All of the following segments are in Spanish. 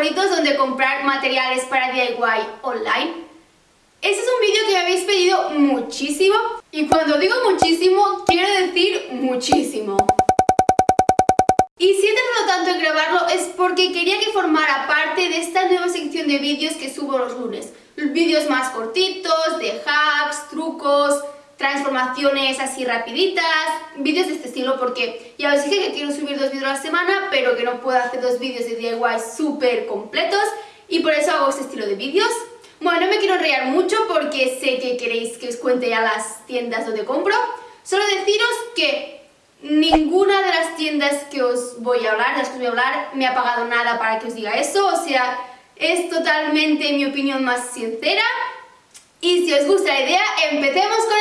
favoritos donde comprar materiales para DIY online. Este es un vídeo que me habéis pedido muchísimo y cuando digo muchísimo quiero decir muchísimo. Y si he tardado tanto en grabarlo es porque quería que formara parte de esta nueva sección de vídeos que subo los lunes. Vídeos más cortitos, de hacks, trucos, transformaciones así rapiditas, vídeos de este estilo porque ya os dije que quiero subir dos vídeos a la semana pero que no puedo hacer dos vídeos de DIY súper completos y por eso hago este estilo de vídeos. Bueno, no me quiero enrollar mucho porque sé que queréis que os cuente ya las tiendas donde compro. Solo deciros que ninguna de las tiendas que os voy a hablar, de las que os voy a hablar, me ha pagado nada para que os diga eso, o sea, es totalmente mi opinión más sincera y si os gusta la idea, empecemos con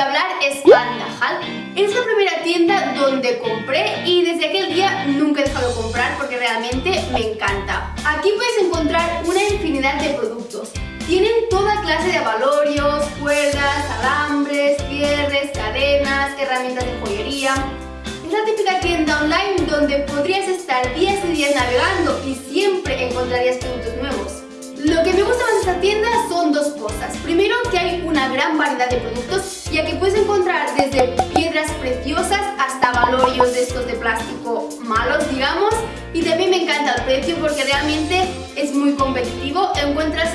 hablar es Andahal. Es la primera tienda donde compré y desde aquel día nunca he dejado de comprar porque realmente me encanta. Aquí puedes encontrar una infinidad de productos. Tienen toda clase de avalorios, cuerdas, alambres, cierres, cadenas, herramientas de joyería. Es la típica tienda online donde podrías estar días y días navegando y siempre encontrarías productos nuevos. Lo que me gusta más de esta tienda son dos cosas. Primero, que hay una gran variedad de productos, ya que puedes encontrar desde piedras preciosas hasta valorios de estos de plástico malos, digamos. Y también me encanta el precio porque realmente es muy competitivo. Encuentras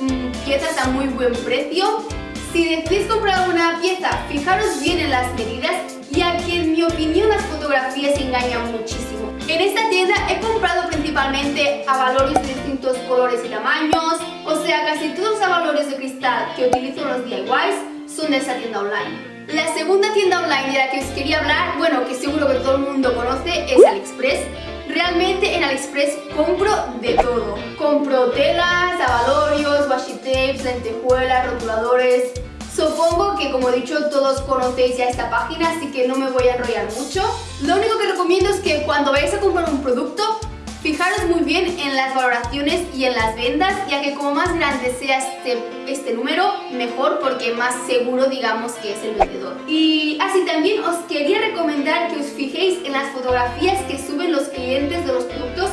mmm, piezas a muy buen precio. Si decidís comprar una pieza, fijaros bien en las medidas, ya que en mi opinión las fotografías engañan muchísimo. En esta tienda he comprado principalmente avalorios de distintos colores y tamaños, o sea, casi todos los avalorios de cristal que utilizo en los DIYs son de esta tienda online. La segunda tienda online de la que os quería hablar, bueno, que seguro que todo el mundo conoce, es AliExpress. Realmente en AliExpress compro de todo. Compro telas, avalorios, washi tapes, lentejuelas, rotuladores, Supongo que como he dicho todos conocéis ya esta página, así que no me voy a enrollar mucho. Lo único que recomiendo es que cuando vayáis a comprar un producto, fijaros muy bien en las valoraciones y en las vendas, ya que como más grande sea este, este número, mejor porque más seguro digamos que es el vendedor. Y así también os quería recomendar que os fijéis en las fotografías que suben los clientes de los productos,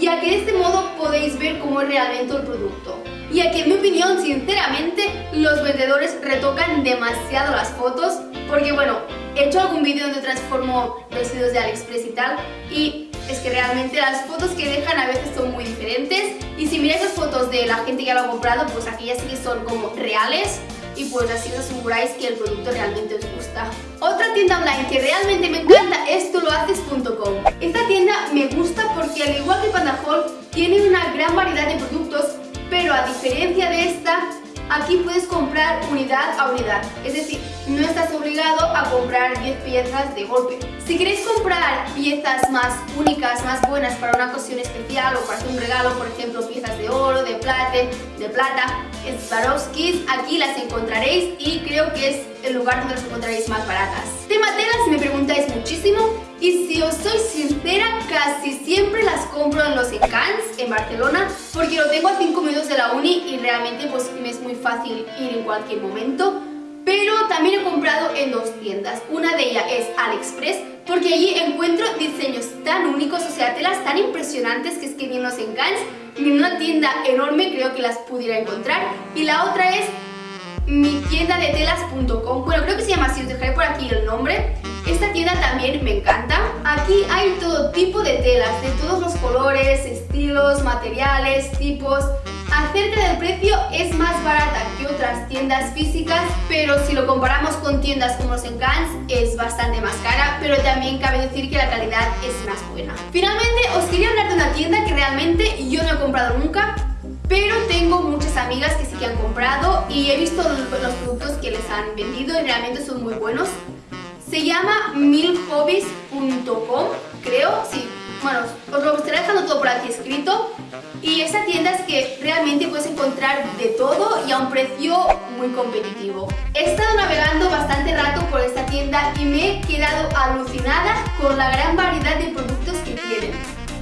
ya que de este modo podéis ver cómo es realmente el producto y aquí en mi opinión, sinceramente, los vendedores retocan demasiado las fotos porque bueno, he hecho algún vídeo donde transformo vestidos de AliExpress y tal y es que realmente las fotos que dejan a veces son muy diferentes y si miráis las fotos de la gente que lo ha comprado, pues aquellas sí que son como reales y pues así os aseguráis que el producto realmente os gusta. Otra tienda online que realmente me encanta es tolohaces.com. Esta tienda me gusta porque al igual que Pandahol tiene una gran variedad de productos pero a diferencia de esta, aquí puedes comprar unidad a unidad, es decir, no estás obligado a comprar 10 piezas de golpe. Si queréis comprar piezas más únicas, más buenas para una ocasión especial o para hacer un regalo, por ejemplo, piezas de oro, de plata, de plata, Swarovskis, aquí las encontraréis y creo que es el lugar donde las encontraréis más baratas. Tema telas, me preguntáis muchísimo y si os soy sincera, casi siempre las compro en los Encants, en Barcelona, porque lo tengo a 5 minutos de la uni y realmente pues me es muy fácil ir en cualquier momento. Pero también he comprado en dos tiendas. Una de ellas es AliExpress, porque allí encuentro diseños tan únicos, o sea, telas tan impresionantes que es que ni en los Encants ni en una tienda enorme creo que las pudiera encontrar. Y la otra es mi tienda de telas.com. Bueno, creo que se llama así, os dejaré por aquí el nombre. Esta tienda también me encanta. Aquí hay todo tipo de telas, de todos los colores, estilos, materiales, tipos. Acerca del precio es más barata que otras tiendas físicas, pero si lo comparamos con tiendas como los Encants es bastante más cara, pero también cabe decir que la calidad es más buena. Finalmente os quería hablar de una tienda que realmente yo no he comprado nunca, pero tengo muchas amigas que sí que han comprado y he visto los productos que les han vendido y realmente son muy buenos. Se llama milhobbies.com, creo, sí. Bueno, os lo estaré dejando todo por aquí escrito. Y esta tienda es que realmente puedes encontrar de todo y a un precio muy competitivo. He estado navegando bastante rato por esta tienda y me he quedado alucinada con la gran variedad de productos que tienen.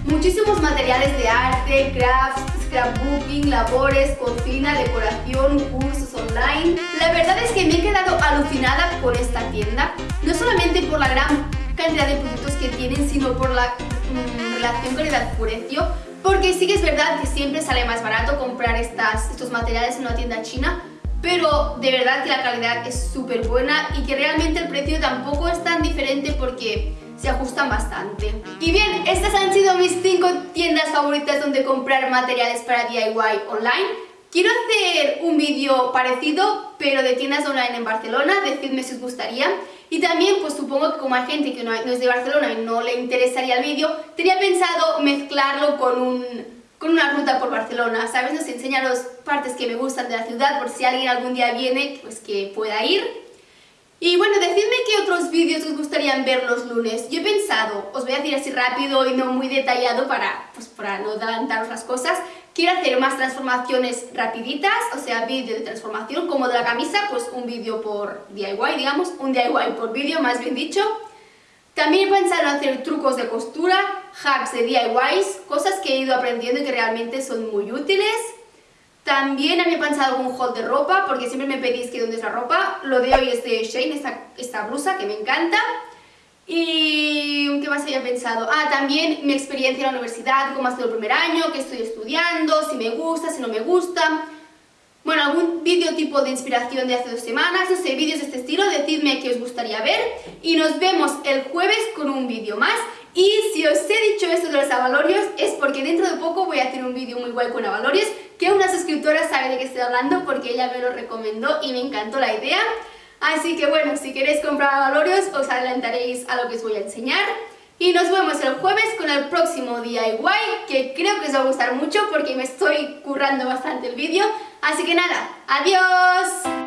Muchísimos materiales de arte, crafts, scrapbooking, labores, cocina, decoración, cursos online. La verdad es que me he quedado alucinada con esta tienda, no solamente por la gran cantidad de productos que tienen, sino por la mm, relación calidad-precio, porque sí que es verdad que siempre sale más barato comprar estas, estos materiales en una tienda china, pero de verdad que la calidad es súper buena y que realmente el precio tampoco es tan diferente porque se ajustan bastante. Y bien, estas han sido mis 5 tiendas favoritas donde comprar materiales para DIY online. Quiero hacer un vídeo parecido, pero de tiendas online en Barcelona, decidme si os gustaría. Y también, pues supongo que como hay gente que no es de Barcelona y no le interesaría el vídeo, tenía pensado mezclarlo con un con una ruta por Barcelona, ¿sabes? Nos enseña las partes que me gustan de la ciudad, por si alguien algún día viene, pues que pueda ir. Y bueno, decidme qué otros vídeos os gustarían ver los lunes. Yo he pensado, os voy a decir así rápido y no muy detallado para, pues, para no adelantaros las cosas, quiero hacer más transformaciones rapiditas, o sea, vídeo de transformación, como de la camisa, pues un vídeo por DIY, digamos, un DIY por vídeo, más bien dicho. También he pensado en hacer trucos de costura, hacks de DIYs, cosas que he ido aprendiendo y que realmente son muy útiles. También había pensado algún haul de ropa, porque siempre me pedís que dónde es la ropa. Lo de hoy es de Shane, esta, esta blusa que me encanta. Y... ¿qué más había pensado? Ah, también mi experiencia en la universidad, cómo ha sido el primer año, qué estoy estudiando, si me gusta, si no me gusta. Bueno, algún vídeo tipo de inspiración de hace dos semanas, no sé, vídeos de este estilo, decidme qué os gustaría ver. Y nos vemos el jueves con un vídeo más. Y si os he dicho esto de los avalorios es porque dentro de poco voy a hacer un vídeo muy guay con avalorios que una suscriptora sabe de qué estoy hablando porque ella me lo recomendó y me encantó la idea. Así que bueno, si queréis comprar avalorios os adelantaréis a lo que os voy a enseñar. Y nos vemos el jueves con el próximo DIY que creo que os va a gustar mucho porque me estoy currando bastante el vídeo. Así que nada, ¡adiós!